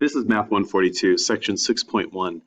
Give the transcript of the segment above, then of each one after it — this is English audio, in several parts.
This is Math 142, section 6.1.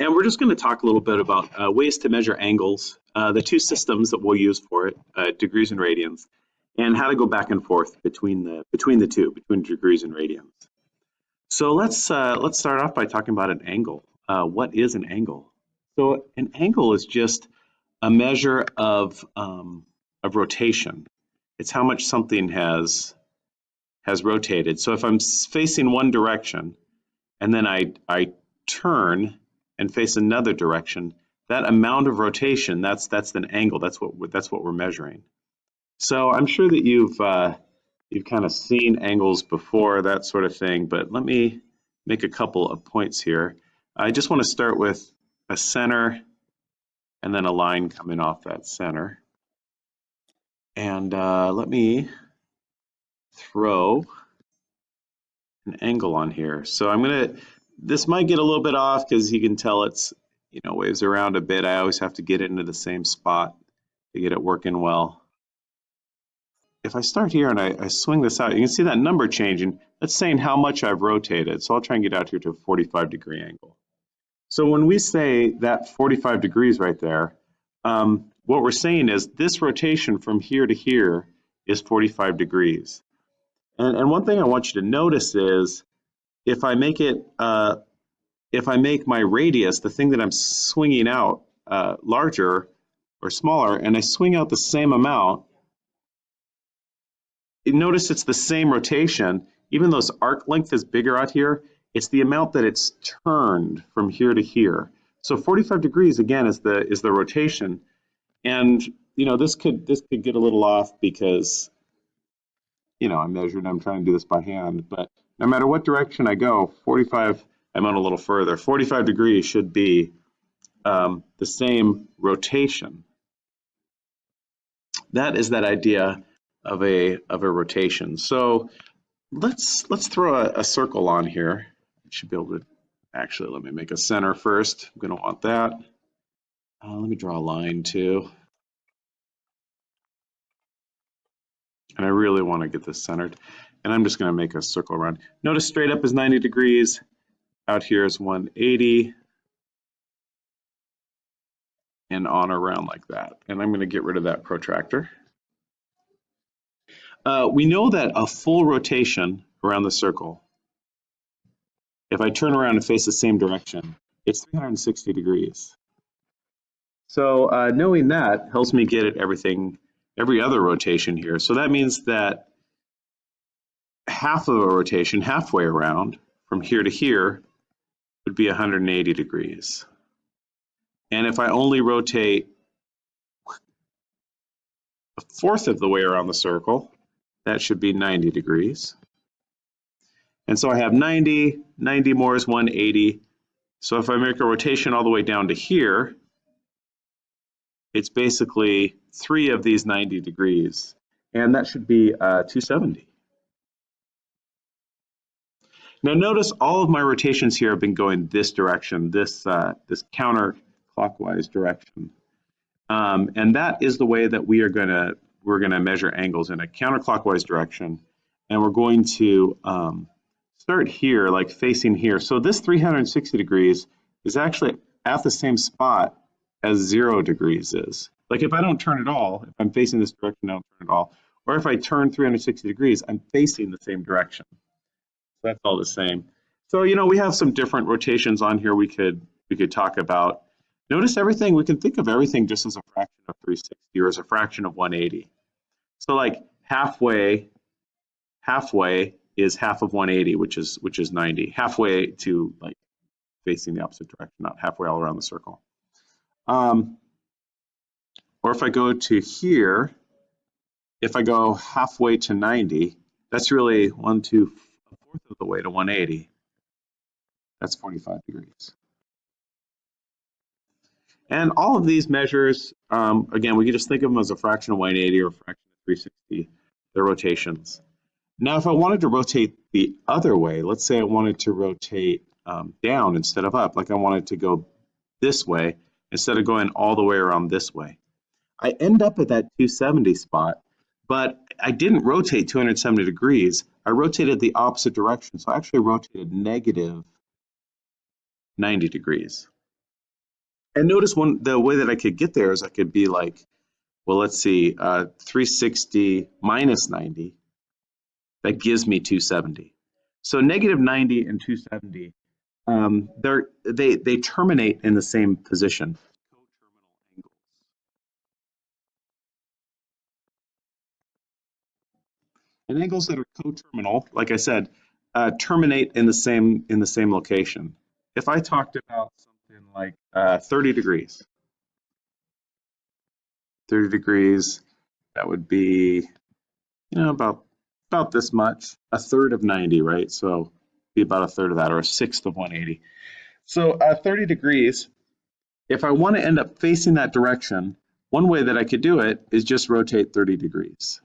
And we're just going to talk a little bit about uh, ways to measure angles, uh, the two systems that we'll use for it, uh, degrees and radians, and how to go back and forth between the between the two, between degrees and radians. So let's uh, let's start off by talking about an angle. Uh, what is an angle? So an angle is just a measure of um, of rotation. It's how much something has has rotated. So if I'm facing one direction and then I, I turn and face another direction, that amount of rotation, that's that's an angle. That's what that's what we're measuring. So I'm sure that you've uh, you've kind of seen angles before, that sort of thing. But let me make a couple of points here. I just want to start with a center and then a line coming off that center. And uh, let me throw an angle on here. So I'm gonna, this might get a little bit off because you can tell it's, you know, waves around a bit. I always have to get it into the same spot to get it working well. If I start here and I, I swing this out, you can see that number changing. That's saying how much I've rotated. So I'll try and get out here to a 45 degree angle. So when we say that 45 degrees right there, um, what we're saying is this rotation from here to here is 45 degrees. And, and one thing I want you to notice is if I make it, uh, if I make my radius, the thing that I'm swinging out uh, larger or smaller, and I swing out the same amount, notice it's the same rotation, even though this arc length is bigger out here, it's the amount that it's turned from here to here. So 45 degrees again is the is the rotation, and you know this could this could get a little off because you know, I measured, I'm trying to do this by hand, but no matter what direction I go, 45, I'm on a little further, 45 degrees should be um, the same rotation. That is that idea of a of a rotation. So let's let's throw a, a circle on here. I should be able to actually let me make a center first. I'm going to want that. Uh, let me draw a line too. And I really want to get this centered. And I'm just going to make a circle around. Notice straight up is 90 degrees, out here is 180, and on around like that. And I'm going to get rid of that protractor. Uh, we know that a full rotation around the circle, if I turn around and face the same direction, it's 360 degrees. So uh, knowing that helps me get at everything every other rotation here. So that means that half of a rotation, halfway around, from here to here, would be 180 degrees. And if I only rotate a fourth of the way around the circle, that should be 90 degrees. And so I have 90, 90 more is 180. So if I make a rotation all the way down to here, it's basically three of these 90 degrees, and that should be uh, 270. Now notice all of my rotations here have been going this direction, this, uh, this counterclockwise direction. Um, and that is the way that we are gonna, we're gonna measure angles in a counterclockwise direction. And we're going to um, start here, like facing here. So this 360 degrees is actually at the same spot as zero degrees is. Like if I don't turn at all, if I'm facing this direction, I don't turn at all. Or if I turn 360 degrees, I'm facing the same direction. So that's all the same. So, you know, we have some different rotations on here we could we could talk about. Notice everything, we can think of everything just as a fraction of 360 or as a fraction of 180. So like halfway, halfway is half of 180, which is which is 90. Halfway to like facing the opposite direction, not halfway all around the circle. Um, or if I go to here, if I go halfway to 90, that's really one, two, a fourth of the way to 180. That's 45 degrees. And all of these measures, um, again, we can just think of them as a fraction of 180 or a fraction of 360, the rotations. Now, if I wanted to rotate the other way, let's say I wanted to rotate um, down instead of up, like I wanted to go this way, instead of going all the way around this way. I end up at that 270 spot, but I didn't rotate 270 degrees. I rotated the opposite direction. So I actually rotated negative 90 degrees. And notice one the way that I could get there is I could be like, well, let's see, uh, 360 minus 90. That gives me 270. So negative 90 and 270, um, they, they terminate in the same position. And angles that are coterminal, like I said, uh, terminate in the same in the same location. If I talked about something like uh, 30 degrees, 30 degrees, that would be, you know, about about this much, a third of 90, right? So be about a third of that, or a sixth of 180. So uh, 30 degrees. If I want to end up facing that direction, one way that I could do it is just rotate 30 degrees.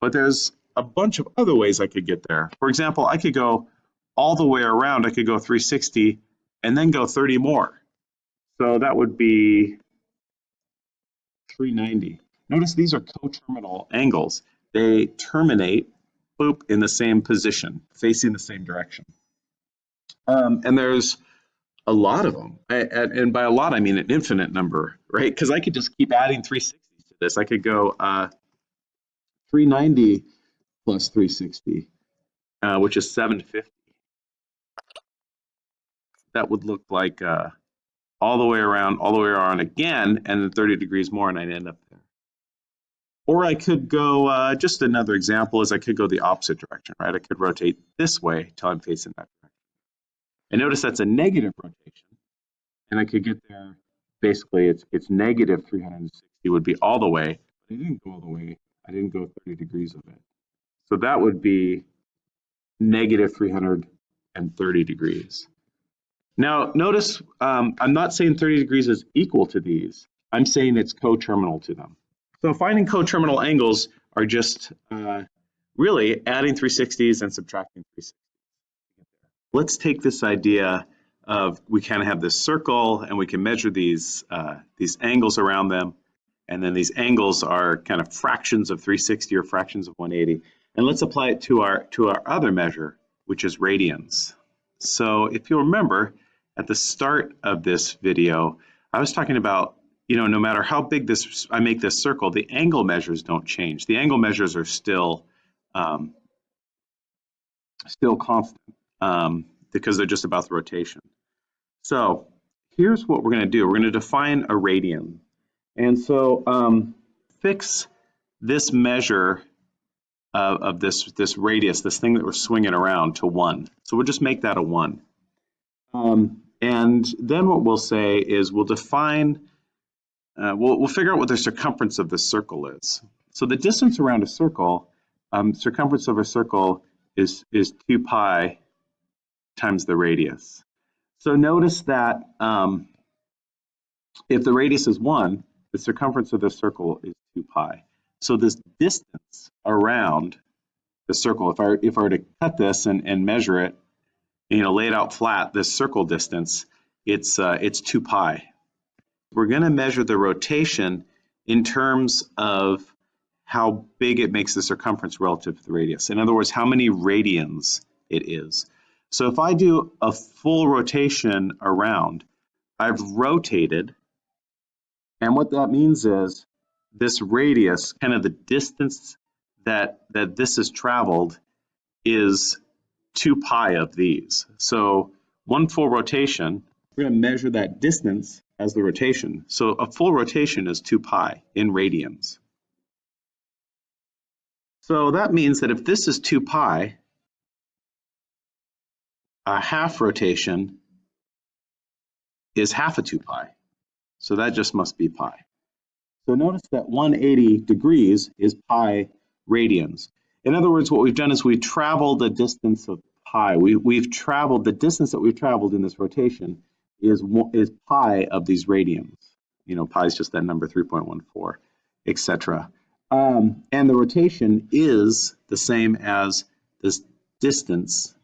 But there's a bunch of other ways I could get there. For example, I could go all the way around. I could go 360 and then go 30 more. So that would be 390. Notice these are coterminal angles. They terminate, boop, in the same position, facing the same direction. Um, and there's a lot of them. I, and by a lot, I mean an infinite number, right? Because I could just keep adding 360s to this. I could go uh, 390 plus 360, uh, which is 750. That would look like uh, all the way around, all the way around again, and then 30 degrees more, and I'd end up there. Or I could go, uh, just another example is I could go the opposite direction, right? I could rotate this way till I'm facing that direction. And notice that's a negative rotation, and I could get there, basically it's, it's negative 360 would be all the way, but it didn't go all the way I didn't go 30 degrees of it. So that would be negative 330 degrees. Now, notice um, I'm not saying 30 degrees is equal to these. I'm saying it's coterminal to them. So finding coterminal angles are just uh, really adding 360s and subtracting 360s. Let's take this idea of we kind of have this circle and we can measure these, uh, these angles around them and then these angles are kind of fractions of 360 or fractions of 180. And let's apply it to our, to our other measure, which is radians. So if you remember, at the start of this video, I was talking about, you know, no matter how big this I make this circle, the angle measures don't change. The angle measures are still um, still constant um, because they're just about the rotation. So here's what we're going to do. We're going to define a radian. And so um, fix this measure of, of, this, this radius, this thing that we're swinging around to one. So we'll just make that a one. Um, and then what we'll say is we'll define, uh, we'll, we'll figure out what the circumference of the circle is. So the distance around a circle, um, circumference of a circle is, is 2 pi times the radius. So notice that um, if the radius is 1, the circumference of the circle is 2 pi. So this distance around the circle, if I, if I were to cut this and, and measure it, you know, lay it out flat, this circle distance, it's, uh, it's 2 pi. We're going to measure the rotation in terms of how big it makes the circumference relative to the radius. In other words, how many radians it is. So if I do a full rotation around, I've rotated and what that means is this radius, kind of the distance that, that this has traveled is 2 pi of these. So one full rotation, we're going to measure that distance as the rotation. So a full rotation is 2 pi in radians. So that means that if this is 2 pi, a half rotation is half a 2 pi. So that just must be pi. So notice that 180 degrees is pi radians. In other words, what we've done is we've traveled the distance of pi. We, we've traveled, the distance that we've traveled in this rotation is, is pi of these radians. You know, pi is just that number 3.14, etc. Um, and the rotation is the same as this distance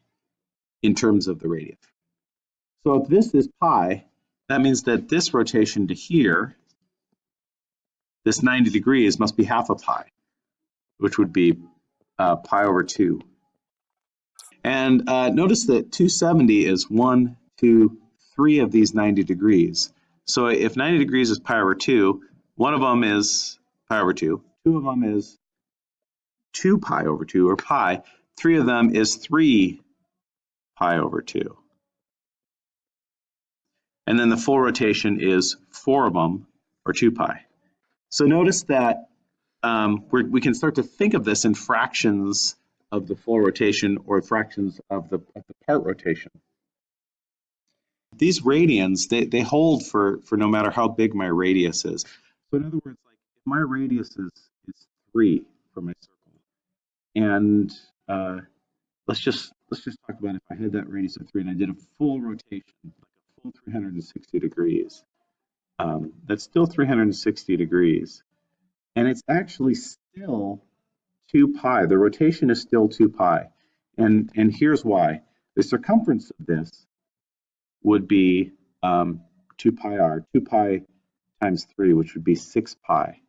in terms of the radius. So if this is pi, that means that this rotation to here, this 90 degrees must be half a pi, which would be uh, pi over 2. And uh, notice that 270 is 1, 2, 3 of these 90 degrees. So if 90 degrees is pi over 2, one of them is pi over 2, two of them is 2 pi over 2, or pi. Three of them is 3 pi over 2. And then the full rotation is 4 of them, or 2 pi. So notice that um, we can start to think of this in fractions of the full rotation or fractions of the, of the part rotation. These radians, they, they hold for, for no matter how big my radius is. So in other words, like if my radius is, is 3 for my circle, and uh, let's just let's just talk about if I had that radius of 3 and I did a full rotation, like a full 360 degrees, um, that's still 360 degrees. And it's actually still 2 pi. The rotation is still 2 pi. And, and here's why. The circumference of this would be um, 2 pi r, 2 pi times 3, which would be 6 pi.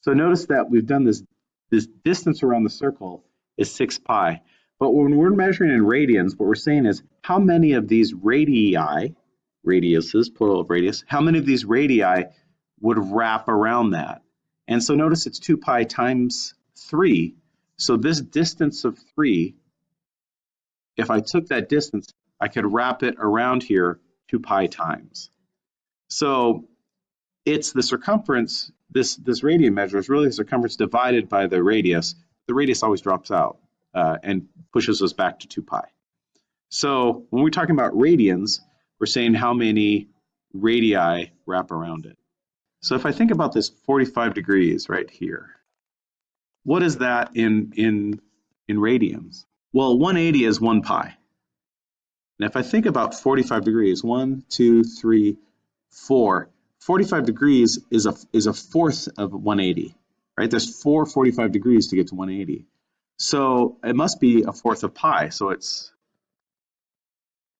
So notice that we've done this, this distance around the circle is 6 pi. But when we're measuring in radians, what we're saying is how many of these radii, radiuses, plural of radius, how many of these radii would wrap around that? And so notice it's 2 pi times 3. So this distance of 3, if I took that distance, I could wrap it around here 2 pi times. So it's the circumference, this, this radian measure is really the circumference divided by the radius. The radius always drops out uh, and pushes us back to 2 pi. So when we're talking about radians, we're saying how many radii wrap around it. So if I think about this 45 degrees right here, what is that in, in, in radians? Well, 180 is 1 pi. And if I think about 45 degrees, one, two, three, four, 45 degrees is a, is a fourth of 180, right? There's four 45 degrees to get to 180. So it must be a fourth of pi. So it's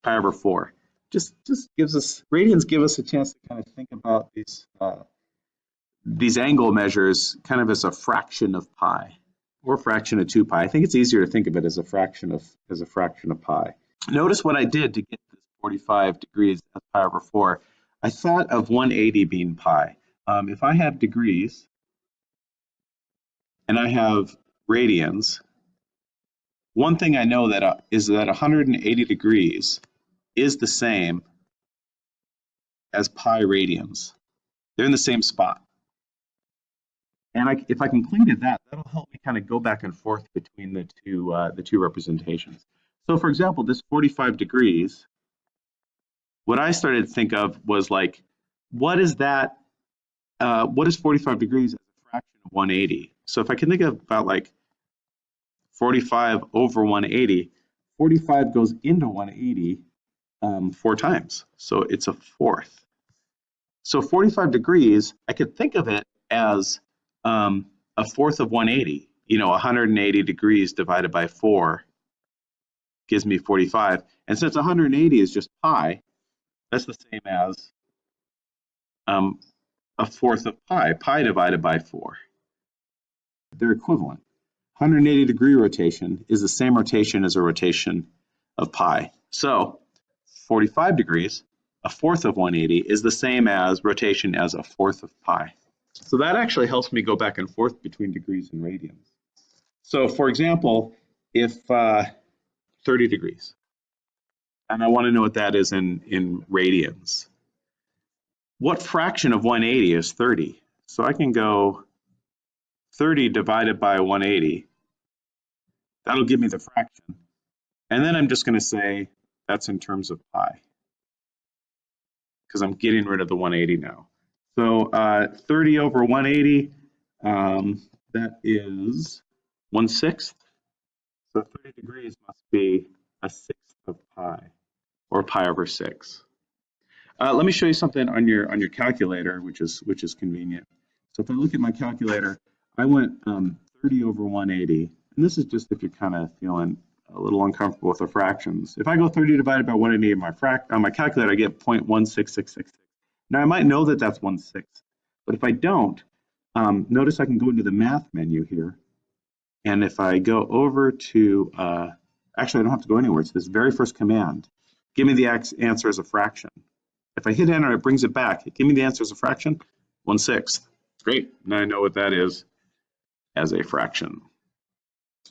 pi over four. Just just gives us radians give us a chance to kind of think about these uh, these angle measures kind of as a fraction of pi or fraction of two pi. I think it's easier to think of it as a fraction of as a fraction of pi. Notice what I did to get this 45 degrees as pi over four. I thought of 180 being pi. Um, if I have degrees and I have radians, one thing I know that uh, is that 180 degrees is the same as pi radians. They're in the same spot. And I, if I completed that, that'll help me kind of go back and forth between the two uh, the two representations. So for example, this 45 degrees, what I started to think of was like, what is that, uh, what is 45 degrees as a fraction of 180? So if I can think of about like 45 over 180, 45 goes into 180 um, four times. So it's a fourth. So 45 degrees, I could think of it as um, a fourth of 180. You know, 180 degrees divided by four gives me 45. And since 180 is just pi, that's the same as um, a fourth of pi, pi divided by 4. They're equivalent. 180 degree rotation is the same rotation as a rotation of pi. So 45 degrees, a fourth of 180, is the same as rotation as a fourth of pi. So that actually helps me go back and forth between degrees and radians. So for example, if uh, 30 degrees. And I want to know what that is in, in radians. What fraction of 180 is 30? So I can go 30 divided by 180. That'll give me the fraction. And then I'm just going to say that's in terms of pi because I'm getting rid of the 180 now. So uh, 30 over 180, um, that is 1 sixth. So 30 degrees must be a sixth of pi, or pi over 6. Uh, let me show you something on your on your calculator, which is which is convenient. So if I look at my calculator, I went um, 30 over 180, and this is just if you're kind of feeling a little uncomfortable with the fractions. If I go 30 divided by 180 on my, frac on my calculator, I get 0.16666. Now I might know that that's 1 sixth, but if I don't, um, notice I can go into the math menu here And if I go over to, uh, actually I don't have to go anywhere, it's this very first command. Give me the answer as a fraction. If I hit enter, it brings it back. Give me the answer as a fraction, 1 sixth. Great, now I know what that is as a fraction.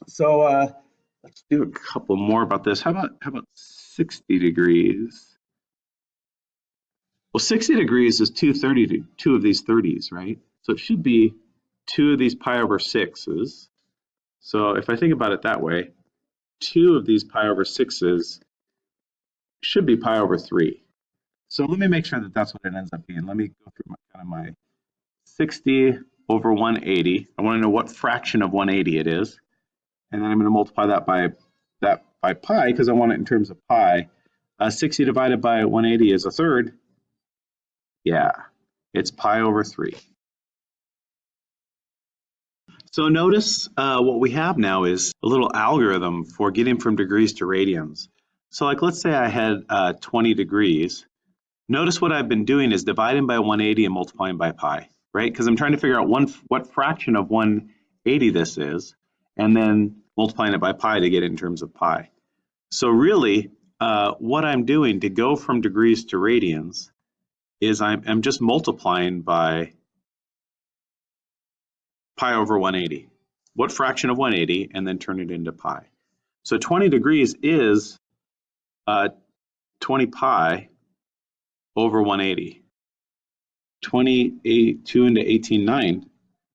So uh, let's do a couple more about this. How about, how about 60 degrees? Well, 60 degrees is two 30 to two of these 30s, right? So it should be two of these pi over sixes. So if I think about it that way, two of these pi over sixes should be pi over three. So let me make sure that that's what it ends up being. Let me go through my, kind of my 60 over 180. I want to know what fraction of 180 it is. And then I'm going to multiply that by that by pi because I want it in terms of pi. Uh, 60 divided by 180 is a third. Yeah, it's pi over 3. So notice uh, what we have now is a little algorithm for getting from degrees to radians. So like let's say I had uh, 20 degrees. Notice what I've been doing is dividing by 180 and multiplying by pi, right? Because I'm trying to figure out one what fraction of 180 this is, and then multiplying it by pi to get it in terms of pi. So really, uh, what I'm doing to go from degrees to radians is I'm, I'm just multiplying by pi over 180. What fraction of 180 and then turn it into pi. So 20 degrees is uh, 20 pi over 180. 28, 2 into 18, 9.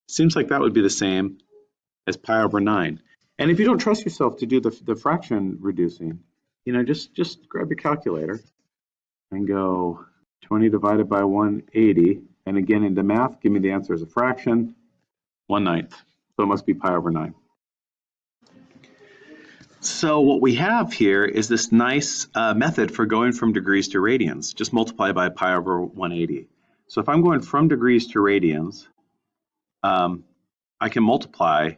Seems like that would be the same as pi over 9. And if you don't trust yourself to do the, the fraction reducing, you know, just, just grab your calculator and go 20 divided by 180. And again, into math, give me the answer as a fraction. 1 ninth. So it must be pi over 9. So what we have here is this nice uh, method for going from degrees to radians. Just multiply by pi over 180. So if I'm going from degrees to radians, um, I can multiply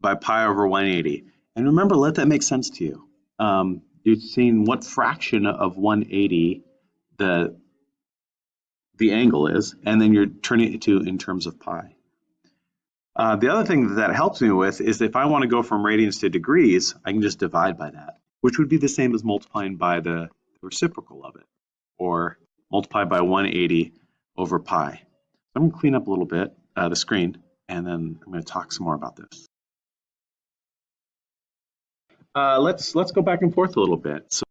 by pi over 180. And remember, let that make sense to you. Um, you've seen what fraction of 180 the, the angle is, and then you're turning it to in terms of pi. Uh, the other thing that, that helps me with is if I want to go from radians to degrees, I can just divide by that, which would be the same as multiplying by the, reciprocal of it, or multiply by 180 over pi. I'm going to clean up a little bit uh, the screen, and then I'm going to talk some more about this. Uh, let's let's go back and forth a little bit. So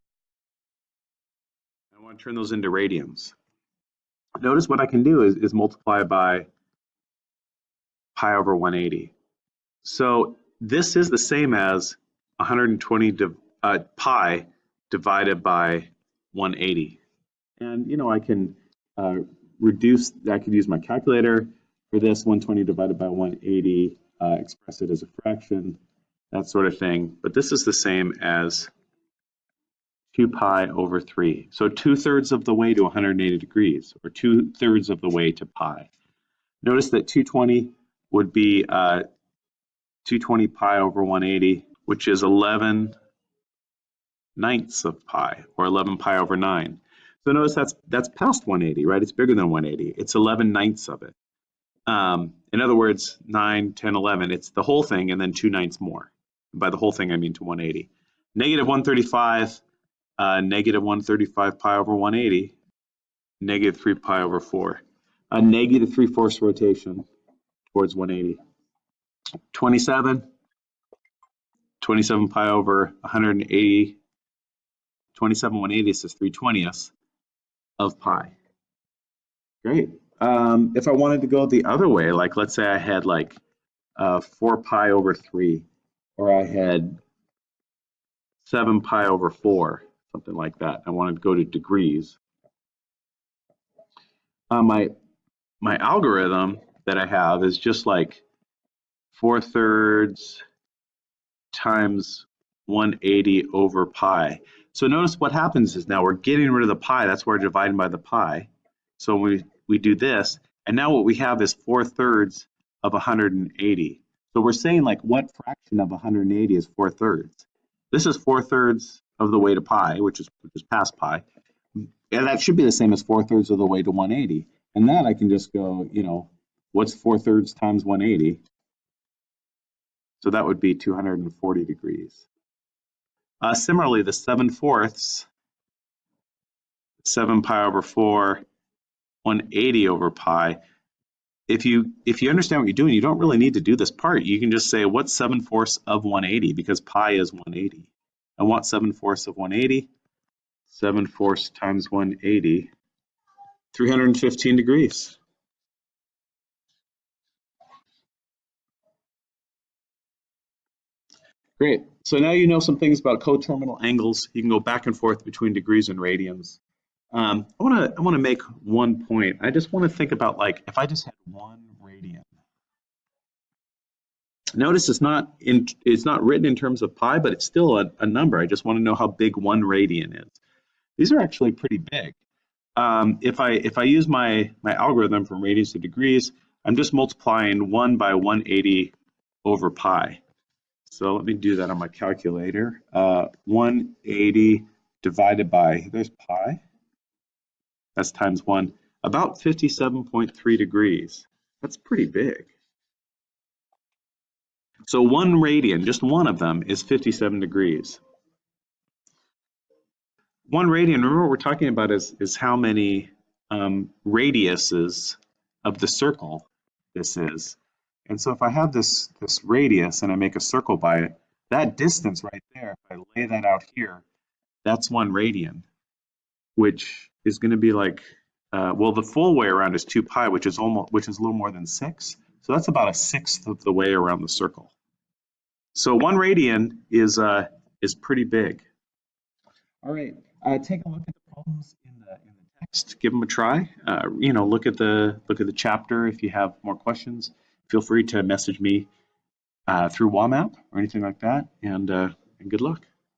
I want to turn those into radians. Notice what I can do is, is multiply by pi over 180. So this is the same as 120 div uh, pi divided by 180. And, you know, I can uh, reduce, I could use my calculator for this 120 divided by 180, uh, express it as a fraction, that sort of thing. But this is the same as 2 pi over 3. So 2 thirds of the way to 180 degrees, or 2 thirds of the way to pi. Notice that 220 would be uh, 220 pi over 180, which is 11 ninths of pi, or 11 pi over 9. So notice that's that's past 180, right? It's bigger than 180. It's 11 ninths of it. Um, in other words, 9, 10, 11, it's the whole thing and then 2 ninths more. By the whole thing, I mean to 180. Negative 135, uh, negative 135 pi over 180, negative 3 pi over 4. A negative 3 fourths rotation towards 180. 27, 27 pi over 180, 27 180 is 3 20ths of pi. Great. Um, if I wanted to go the other way, like let's say I had like uh, 4 pi over 3, or I had 7 pi over 4, something like that. I wanted to go to degrees. Uh, my, my algorithm that I have is just like 4 thirds times 180 over pi. So notice what happens is now we're getting rid of the pi. That's why we're dividing by the pi. So we, we do this, and now what we have is 4 thirds of 180. So we're saying like what fraction of 180 is 4 thirds? This is 4 thirds of the way to pi, which is, which is past pi. And that should be the same as 4 thirds of the way to 180. And that I can just go, you know, what's 4 thirds times 180? So that would be 240 degrees. Uh, similarly, the 7 fourths, 7 pi over 4, 180 over pi. If you if you understand what you're doing, you don't really need to do this part. You can just say what's 7 fourths of 180 because pi is 180. I want 7 fourths of 180. 7 fourths times 180, 315 degrees. Great. So now you know some things about coterminal angles. You can go back and forth between degrees and radians. Um, I want to I want to make one point. I just want to think about like if I just had one radian. Notice it's not in it's not written in terms of pi, but it's still a, a number. I just want to know how big one radian is. These are actually pretty big. Um, if I if I use my my algorithm from radians to degrees, I'm just multiplying one by 180 over pi. So let me do that on my calculator. Uh, 180 divided by, there's pi. That's times one, about 57.3 degrees. That's pretty big. So one radian, just one of them, is 57 degrees. One radian, remember what we're talking about is, is how many um, radiuses of the circle this is. And so if I have this, this radius and I make a circle by it, that distance right there, if I lay that out here, that's one radian, which is going to be like, uh, well, the full way around is 2 pi, which is almost, which is a little more than 6. So that's about a sixth of the way around the circle. So one radian is, uh, is pretty big. All right, uh, take a look at the problems in the, in the text. Give them a try. Uh, you know, look at the look at the chapter if you have more questions feel free to message me uh, through WAMAP or anything like that, and, uh, and good luck.